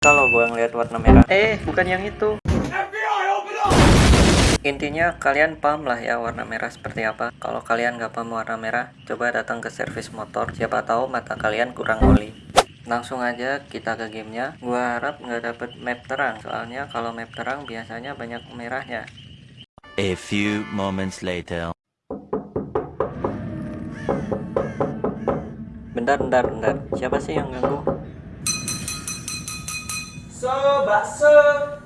Kalau gua ngeliat warna merah, eh bukan yang itu. Intinya kalian paham lah ya warna merah seperti apa. Kalau kalian nggak paham warna merah, coba datang ke servis motor. Siapa tahu mata kalian kurang oli. Langsung aja kita ke gamenya. Gua harap nggak dapet map terang, soalnya kalau map terang biasanya banyak merahnya. A few moments later. Bentar, bentar, bentar. Siapa sih yang ganggu? So, bakso.